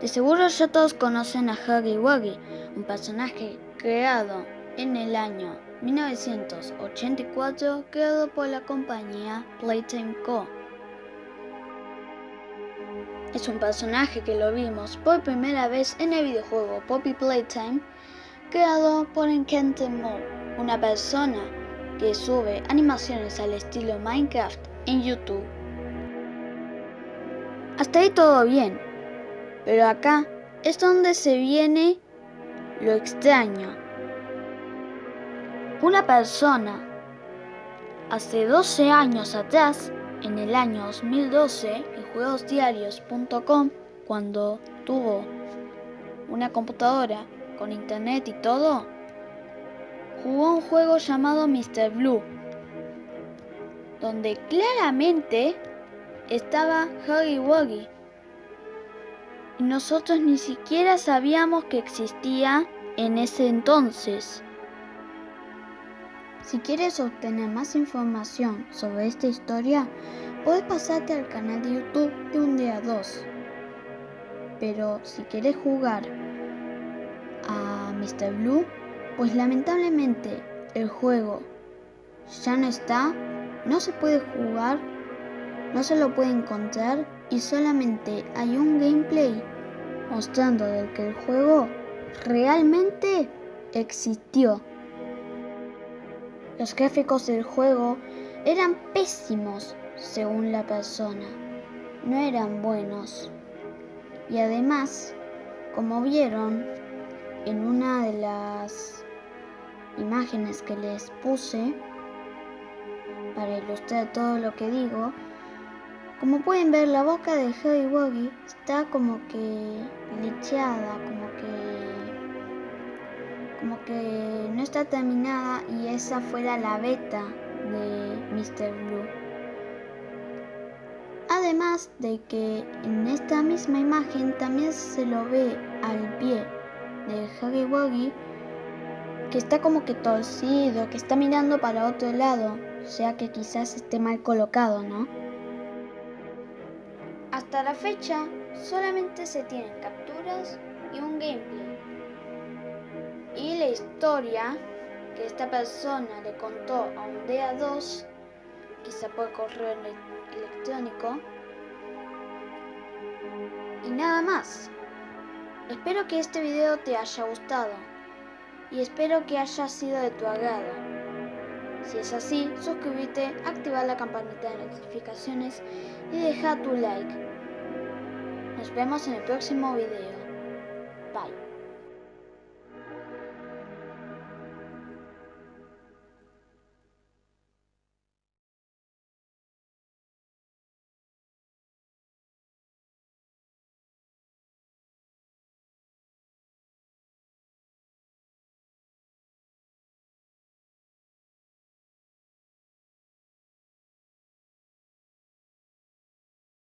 De seguro ya todos conocen a Huggy Wuggy, un personaje creado en el año 1984 creado por la compañía Playtime Co. Es un personaje que lo vimos por primera vez en el videojuego Poppy Playtime creado por Enchanted una persona que sube animaciones al estilo Minecraft en YouTube. Hasta ahí todo bien, pero acá es donde se viene lo extraño. Una persona hace 12 años atrás, en el año 2012, en juegosdiarios.com, cuando tuvo una computadora con internet y todo, jugó un juego llamado Mr. Blue, donde claramente estaba Huggy Wuggy. Nosotros ni siquiera sabíamos que existía en ese entonces. Si quieres obtener más información sobre esta historia, puedes pasarte al canal de YouTube de un día 2. Pero si quieres jugar a Mr. Blue, pues lamentablemente el juego ya no está, no se puede jugar, no se lo puede encontrar y solamente hay un gameplay mostrando del que el juego realmente existió. Los gráficos del juego eran pésimos según la persona, no eran buenos. Y además, como vieron en una de las imágenes que les puse, para ilustrar todo lo que digo, como pueden ver la boca de Huggy Wuggy está como que lecheada, como que como que no está terminada y esa fuera la beta de Mr. Blue. Además de que en esta misma imagen también se lo ve al pie de Huggy Wuggy que está como que torcido, que está mirando para otro lado, o sea que quizás esté mal colocado, ¿no? Hasta la fecha solamente se tienen capturas y un gameplay y la historia que esta persona le contó a un día 2 quizá por correo electrónico, y nada más. Espero que este video te haya gustado y espero que haya sido de tu agrado. Si es así, suscríbete, activa la campanita de notificaciones y deja tu like. Nos vemos en el próximo video. Bye.